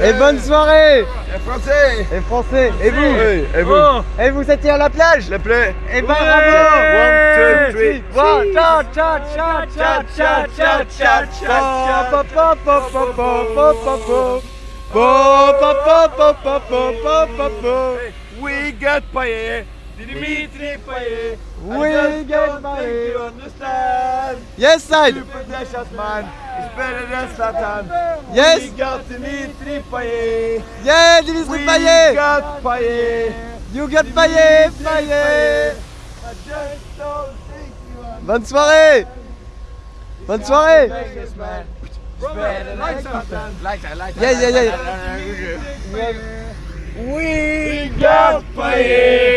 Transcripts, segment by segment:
Et bonne soirée. Les Français. Et français. Et vous. Oui, et vous. Oh. Et vous étiez à la plage. Le plaît Et ben bravo One, two, three. One, cha cha cha cha cha cha cha cha pa pa We got Payet Dimitri Payet We got Payet. You understand Yes side Super Dashat man is better than Satan Yes We got Dimitri Payet Yeah Dimitri We Payet got Payet You got Payet Payet I just don't think you are Bonne soirée Bonne soirée Vegas man It's better than Satan Lighter, lighter Yeah yeah yeah We got Payet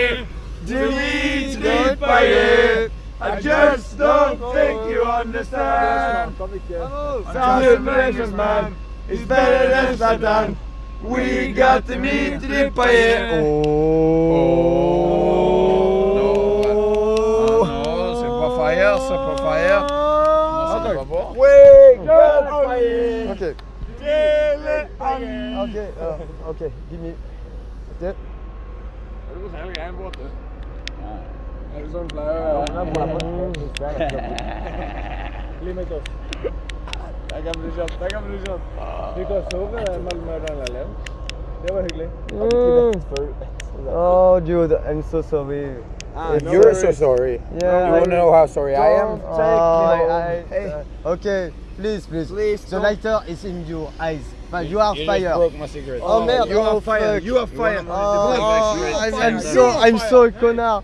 paying. I just don't think you understand. South Malaysian man is better than Saddam. We got to meet the paying. Oh. Non, non, c'est pas fire, c'est pas fire. Non, c'est pas bon. We got paying. Okay. Okay, uh, okay, give me. That's it. Det var så här en båt. Der kan bli kjent. Der kan bli kjent. Vi kan sove mellom den. Det var hyggelig. Oh dude I'm so sorry You're so sorry. Yeah You want to know how sorry I am? Oh, I, Hey. uh, okay, please, please. Please, the lighter is in your eyes. But you are You fire. broke my cigarette. Oh, merde, You oh, are fire, you are fire Oh, I'm, I'm so, I'm so a connard.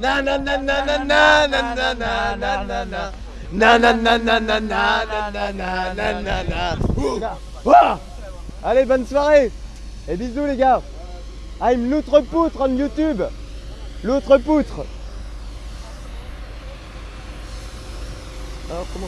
na na na. Na na na na na na na na na na Allez, bonne soirée Et bisous les gars I'm l'outre-poutre on YouTube L'outre-poutre Alors comment